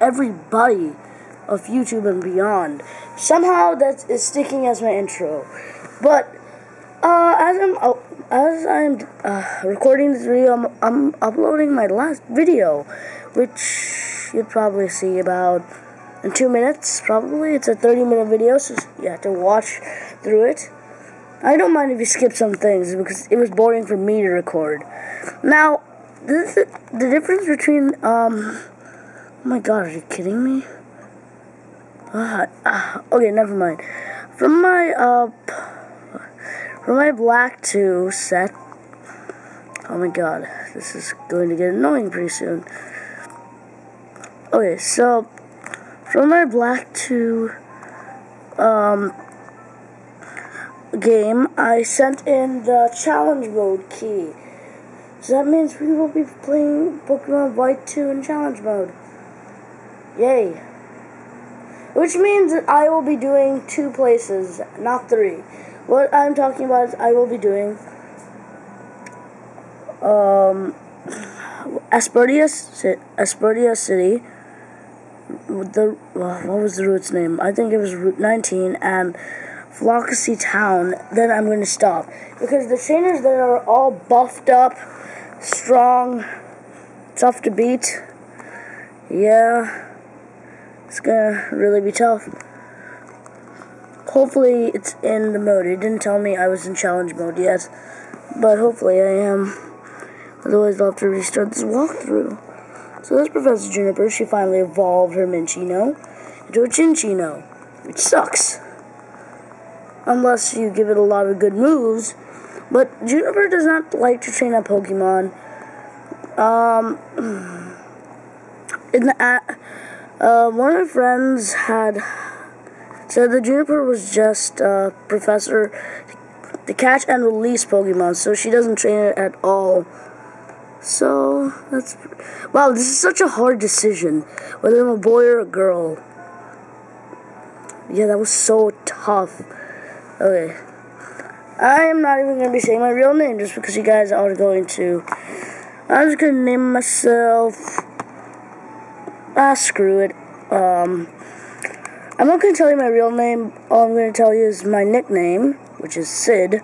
everybody of YouTube and beyond. Somehow that is sticking as my intro. But uh, as I'm uh, as I'm uh, recording this video, I'm, I'm uploading my last video, which you'll probably see about in two minutes. Probably it's a 30 minute video, so you have to watch through it. I don't mind if you skip some things because it was boring for me to record. Now, this, the difference between um Oh my god, are you kidding me? Uh, uh, okay, never mind. From my, uh, from my Black 2 set, oh my god, this is going to get annoying pretty soon. Okay, so, from my Black 2, um, game, I sent in the challenge mode key. So that means we will be playing Pokemon White 2 in challenge mode. Yay. Which means that I will be doing two places, not three. What I'm talking about is I will be doing um, City. The what was the route's name? I think it was Route 19 and Floccesy Town. Then I'm going to stop because the trainers that are all buffed up, strong, tough to beat. Yeah. It's gonna really be tough. Hopefully it's in the mode. It didn't tell me I was in challenge mode yet. But hopefully I am. Otherwise I'll have to restart this walkthrough. So that's Professor Juniper. She finally evolved her Minccino into a Cinccino. Which sucks. Unless you give it a lot of good moves. But Juniper does not like to train a Pokemon. Um, in the uh, one of my friends had said the Juniper was just a professor to catch and release Pokemon, so she doesn't train it at all. So that's wow. This is such a hard decision whether I'm a boy or a girl. Yeah, that was so tough. Okay. I am not even going to be saying my real name just because you guys are going to. I'm just to name myself ah, screw it. Um, I'm not going to tell you my real name. All I'm going to tell you is my nickname, which is Sid.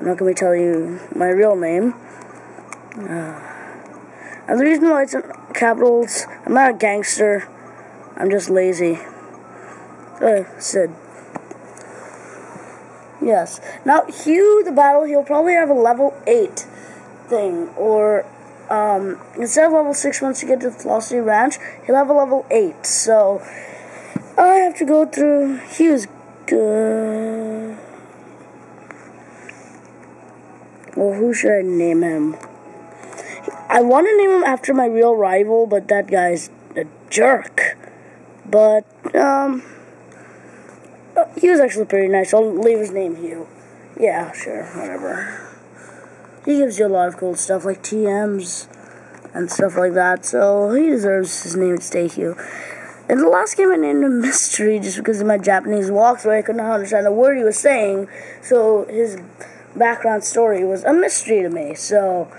I'm not going to tell you my real name. Uh, and the reason why it's in capitals, I'm not a gangster. I'm just lazy. Uh, Sid. Yes. Now, Hugh the battle, he'll probably have a level 8 thing, or um, instead of level 6 once you get to the Floccesy Ranch, he'll have a level 8. So, I have to go through. He was good. Well, who should I name him? I want to name him after my real rival, but that guy's a jerk. But, um, he was actually pretty nice. I'll leave his name Hugh. Yeah, sure, whatever. He gives you a lot of cool stuff like TMs and stuff like that, so he deserves his name to stay Hugh. In the last game, I named him Mystery just because of my Japanese walkthrough. I couldn't understand a word he was saying, so his background story was a mystery to me. So,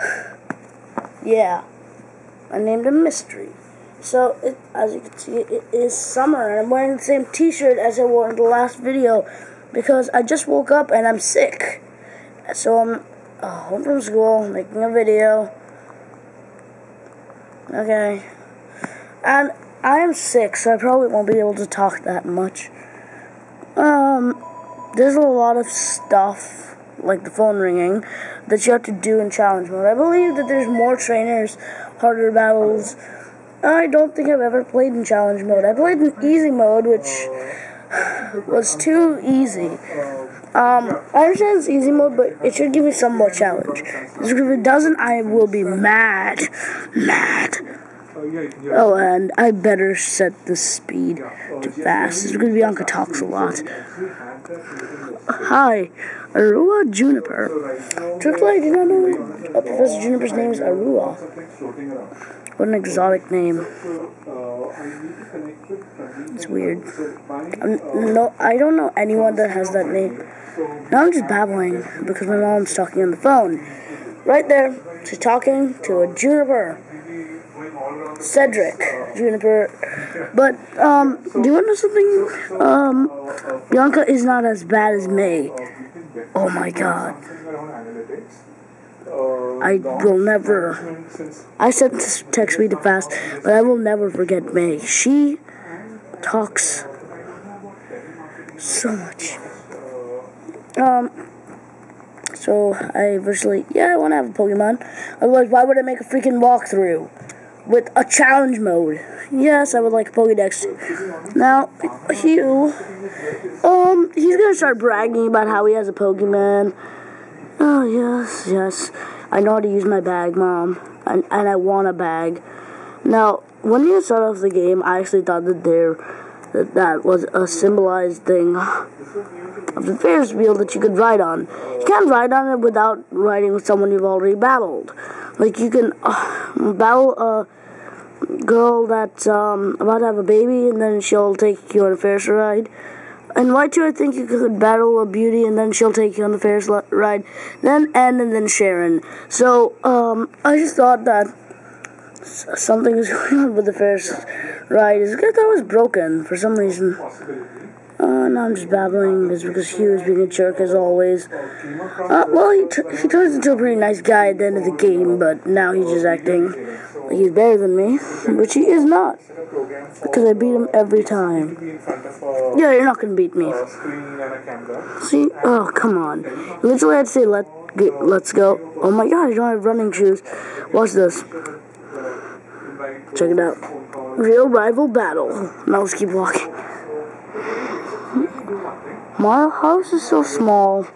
yeah, I named him Mystery. So, it, as you can see, it is summer, and I'm wearing the same T-shirt as I wore in the last video because I just woke up and I'm sick. So I'm uh, home from school, making a video. Okay. And I am sick, so I probably won't be able to talk that much. Um, there's a lot of stuff, like the phone ringing, that you have to do in challenge mode. I believe that there's more trainers, harder battles. I don't think I've ever played in challenge mode. I played in easy mode, which was too easy. Um, I understand it's easy mode, but it should give me some more challenge. Because if it doesn't, I will be mad. Mad. Oh, and I better set the speed to fast. It's going to be Bianca talks a lot. Hi, Aurea Juniper. Truthfully, I did not know uh, Professor Juniper's name is Aurea. What an exotic name. It's weird. I'm, no, I don't know anyone that has that name. Now I'm just babbling because my mom's talking on the phone. Right there, she's talking to a juniper. Cedric Juniper. But um, do you want to know something? Um, Bianca is not as bad as May. Oh my god. I will never. I sent this text me to fast, but I will never forget May. She talks so much. Um. So I virtually, yeah, I want to have a Pokemon. Otherwise, why would I make a freaking walkthrough with a challenge mode? Yes, I would like a Pokedex. Now, Hugh, um, he's gonna start bragging about how he has a Pokemon. Oh yes, yes, I know how to use my bag, Mom, and and I want a bag. Now, when you start off the game, I actually thought that there that that was a symbolized thing of the Ferris wheel that you could ride on. You can't ride on it without riding with someone you've already battled. Like you can uh, battle a girl that's um, about to have a baby, and then she'll take you on a Ferris ride. And why too? I think you could battle a beauty, and then she'll take you on the Ferris ride. Then Anne, and then Sharon. So um, I just thought that something is going on with the Ferris ride. Is because that was broken for some reason. Uh, no, I'm just babbling. It's because Hugh was being a jerk as always. Uh, well, he, he turns into a pretty nice guy at the end of the game, but now he's just acting he's better than me, which he is not. Because I beat him every time. Yeah, you're not gonna beat me. See? Oh, come on. Literally, I'd say let get, let's go. Oh my god, I don't have running shoes. Watch this. Check it out. Real rival battle. Now let's keep walking. My house is so small.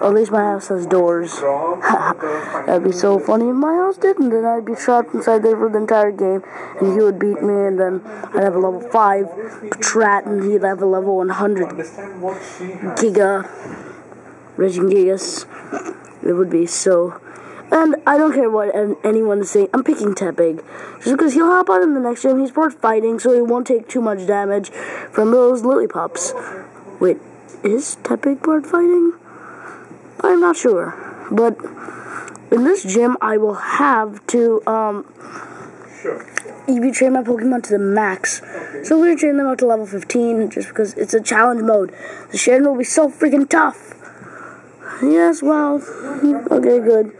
At least my house has doors. That'd be so funny if my house didn't, then I'd be trapped inside there for the entire game, and he would beat me, and then I'd have a level 5 Patrat, and he'd have a level 100 Giga, Regigigas. It would be so... And I don't care what anyone is saying. I'm picking Tepig. Just because he'll hop on in the next gym. He's bored fighting, so he won't take too much damage from those Lillipups. Wait, is Tepig board fighting? I'm not sure. But in this gym, I will have to um, sure. EV train my Pokemon to the max. So we're going to train them up to level 15 just because it's a challenge mode. The Cheren will be so freaking tough. Yes, well, okay, good.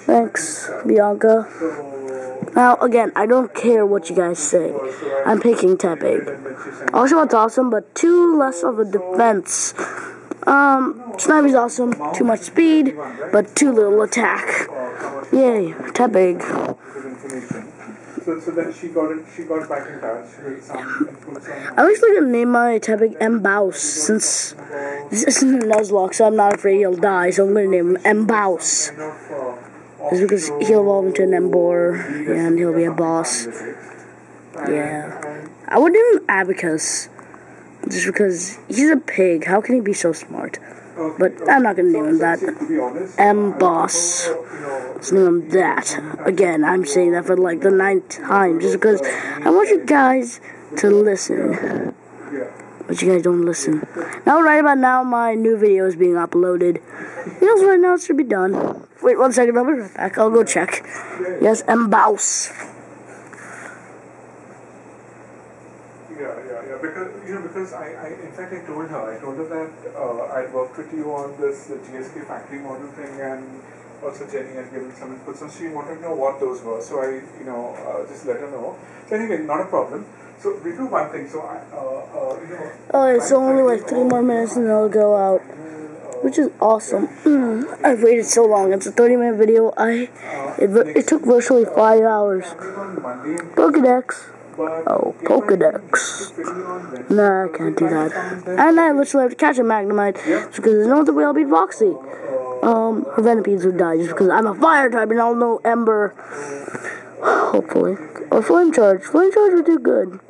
Thanks, Bianca. Now, again, I don't care what you guys say. I'm picking Tepig. Also, it's awesome, but too less of a defense. Um, Snively's awesome. Too much speed, but too little attack. Yay, Tepig. So, so then she got it, she got back in touch I'm actually gonna name my Tepig Mbaus since this isn't a Nuzlocke, so I'm not afraid he'll die. So I'm gonna name him Mbaus. It's because he'll evolve into an Emboar, and he'll be a boss. Yeah. I would name him Abacus. Just because he's a pig. How can he be so smart? But I'm not gonna name him that. M Boss. Let's name him that. Again, I'm saying that for like the ninth time, just because I want you guys to listen. But you guys don't listen. Now, right about now, my new video is being uploaded. Yes, right now it should be done. Wait one second, I'll be right back. I'll go check. Yes, M Boss. Yeah, yeah, yeah. Because you know, because I, I in fact, I told her, I told her that uh, I'd worked with you on this uh, GSK factory model thing, and also Jenny had given some input. So she wanted to know what those were. So I, you know, uh, just let her know. So anyway, not a problem. So we do one thing. So I, uh, uh, you know. Oh, it's only like three more minutes and it'll go out, which is awesome. Mm, I've waited so long. It's a 30 minute video. I it, it took virtually five hours. Pokedex. Oh, Pokedex. Nah, I can't do that. And I literally have to catch a Magnemite because there's no other way I'll beat Roxie. Um, her Venipedes would die just because I'm a fire type and I'll know Ember. Hopefully. Or Flame Charge. Flame Charge would do good.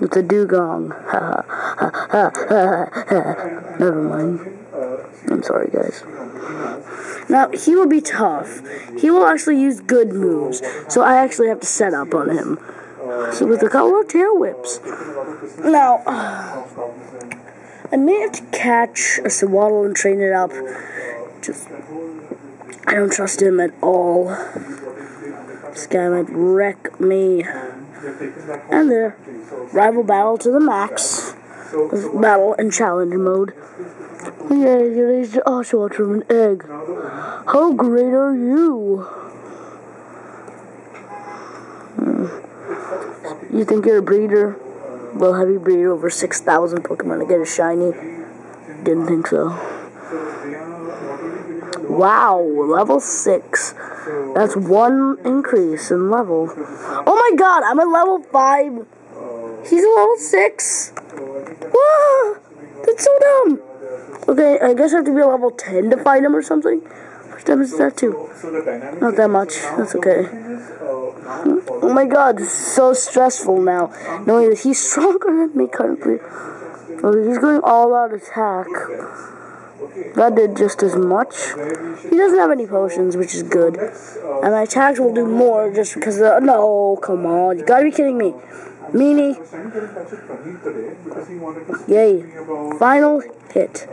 It's a dugong. Ha ha ha ha ha. Never mind. I'm sorry, guys. Now, he will be tough. He will actually use good moves. So I actually have to set up on him. So with a couple of tail whips. Now, I may have to catch a Sewaddle and train it up. Just, I don't trust him at all. This guy might wreck me. and And there. Rival battle to the max. Battle in challenge mode. Yeah, you raised the Oshawott from an egg. the How great are you? You think you're a breeder? Well, have you breeded over 6,000 Pokemon to get a shiny? Didn't think so. Wow, level 6. That's one increase in level. Oh my god, I'm at level 5. He's a level 6. so I think that Whoa, that's so dumb. Okay, I guess I have to be a level 10 to fight him or something. What time is that too? Not that much. That's okay. Oh my god, this is so stressful now. Knowing that he's stronger than me currently. Oh, he's going all out attack. That did just as much. He doesn't have any potions, which is good. And my attacks will do more just because of. No, come on. You gotta be kidding me. Meanie. Yay. Final hit.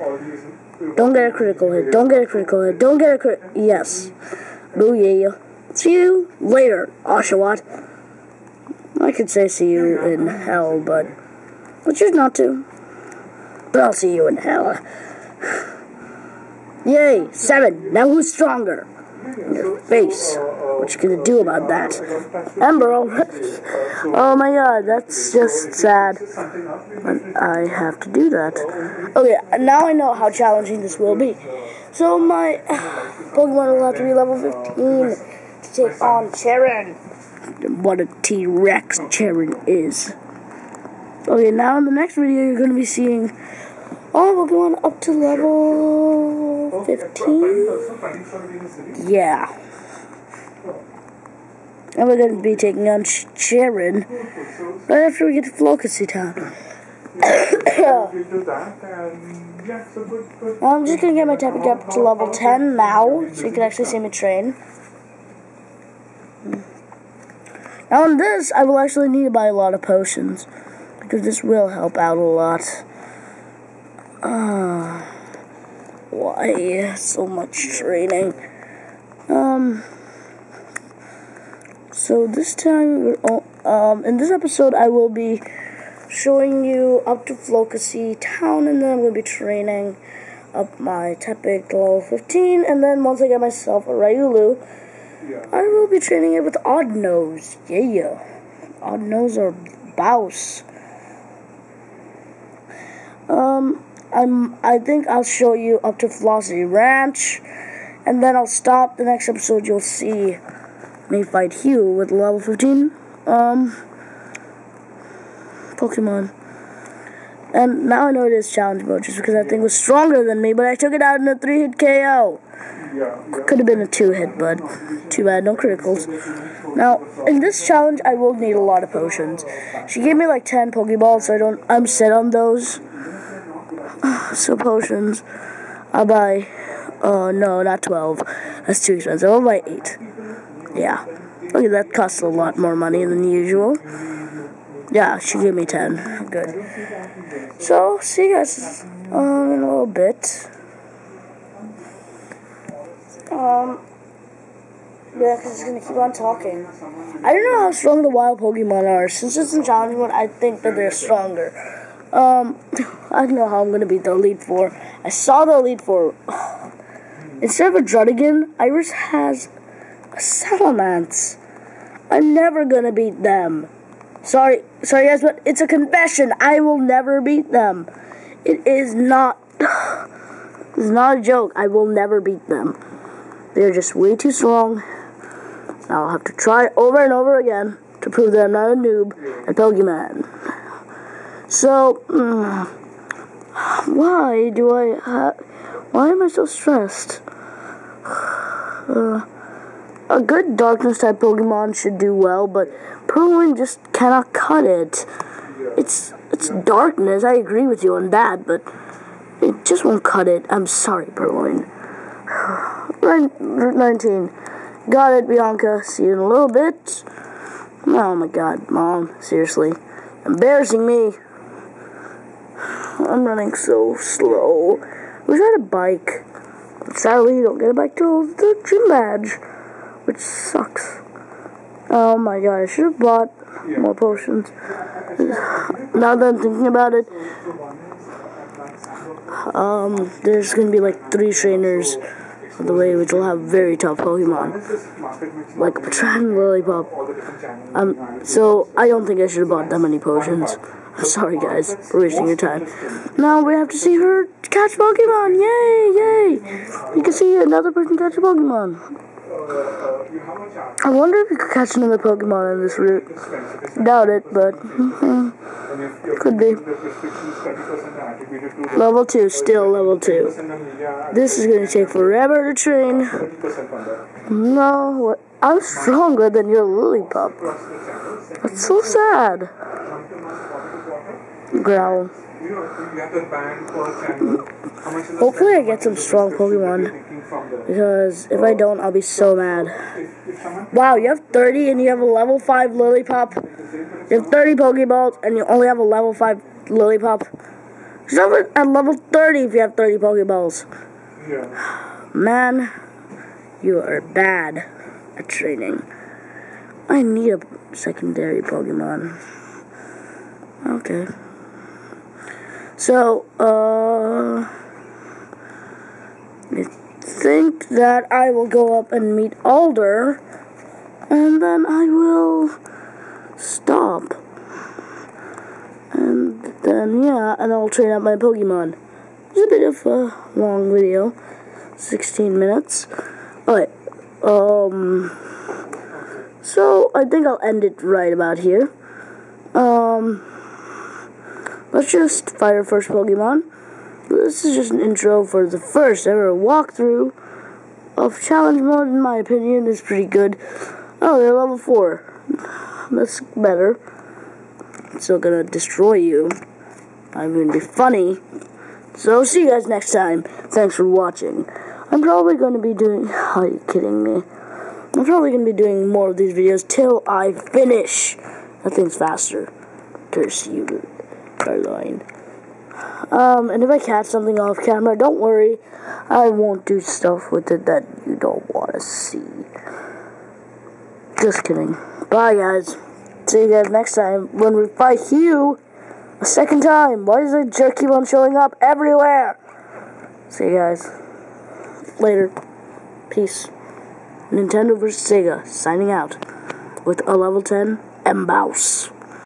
Don't get a critical hit. Don't get a critical hit. Don't get a crit. Yes. Booyah. See you later, Oshawott. I could say see you in hell, but I choose not to. But I'll see you in hell. Yay, seven. Now who's stronger? Your face. What you gonna do about that? Ember oh, already. Oh my god, that's just sad. I have to do that. Okay, now I know how challenging this will be. So my Pokemon will have to be level 15 to take on Cheren. What a T-Rex Cheren is. Okay, now in the next video you're going to be seeing Oh, we're going up to level 15. also Praneet's already in the city Yeah. And we're going to be taking on Cheren right after we get to Floccesy Town. I'm just gonna get my Tappy up to level 10 now, so you can actually see me train. Now on this, I will actually need to buy a lot of potions, because this will help out a lot. Ah, why so much training? Um, so this time, um, in this episode, I will be showing you up to Floccesy Town, and then I'm going to be training up my Tepig to level 15, and then once I get myself a Riolu, I will be training it with Odd Nose. Yeah. Odd Nose or Bouse. Um, I'm, I think I'll show you up to Floccesy Ranch, and then I'll stop. The next episode, you'll see me fight Hugh with level 15. Um, Pokemon. And now I know it is challenge mode just because that thing was stronger than me, but I took it out in a 3 hit KO. Could have been a 2 hit, but too bad, no criticals. Now, in this challenge, I will need a lot of potions. She gave me like 10 Pokeballs, so I don't, I'm set on those. So, potions. I'll buy, uh, no, not 12. That's too expensive. I'll buy 8. Yeah. Okay, that costs a lot more money than usual. Yeah, she gave me 10. Good. So, see you guys um, in a little bit. Um, yeah, because it's going to keep on talking. I don't know how strong the wild Pokemon are. Since it's in challenge mode, I think that they're stronger. Um, I don't know how I'm going to beat the Elite Four. I saw the Elite Four. Instead of a Druddigon, Iris has a Salamence. I'm never going to beat them. Sorry, sorry guys, but it's a confession. I will never beat them. It is not. It's not a joke. I will never beat them. They're just way too strong. I'll have to try over and over again to prove that I'm not a noob at Pokemon. So, mm, why do I ha- Why am I so stressed? Uh, a good darkness type Pokemon should do well, but Purrloin just cannot cut it. It's it's darkness. I agree with you on that, but it just won't cut it. I'm sorry, Purrloin. Right, Route 19. Got it, Bianca. See you in a little bit. Oh my god, Mom. Seriously. Embarrassing me. I'm running so slow. We had a bike. But sadly, you don't get a bike till the gym badge. Which sucks. Oh my god, I should have bought Yeah. more potions. Now that I'm thinking about it, um, there's gonna be like three trainers on the way, which will have very tough Pokemon, like Patron Lillipup. Um, so I don't think I should have bought that many potions. I'm sorry, guys, for wasting your time. Now we have to see her catch Pokemon. Yay, yay! You can see another person catch a Pokemon. I wonder if you could catch another Pokemon in this route. Doubt it, but mm, Could be. The prescription is 30% attributed to the level two, still level two. 30% on media, This is gonna take forever to train. 30% on that. No. I'm stronger than your Lillipup. That's so sad. to to Growl. Hopefully I get some strong Pokemon. you're Because if I don't, I'll be so mad. Wow, you have 30 and you have a level 5 Lillipup. You have 30 Pokeballs and you only have a level 5 Lillipup. Start with- at level 30 if you have 30 Pokeballs. yeah. Man, you are bad at training. I need a secondary Pokemon. Okay. So, uh. I think that I will go up and meet Alder, and then I will stop. And then, yeah, and I'll train up my Pokemon. It's a bit of a long video. 16 minutes. Alright, um, so I think I'll end it right about here. Um, let's just fight our first Pokemon. This is just an intro for the first ever walkthrough of challenge mode, in my opinion, is pretty good. Oh, they're level 4. That's better. Still gonna destroy you. I'm gonna be funny. So, see you guys next time. Thanks for watching. I'm probably to be doing. Are you kidding me? I'm probably to be doing more of these videos till I finish. That thing's faster. Curse you, Caroline. Um, and if I catch something off camera, don't worry. I won't do stuff with it that you don't want to see. Just kidding. Bye, guys. See you guys next time when we fight Hugh a second time. Why does the jerk keep on showing up everywhere? See you guys later. Peace. Nintendo vs. Sega signing out with a level 10 Mbouse.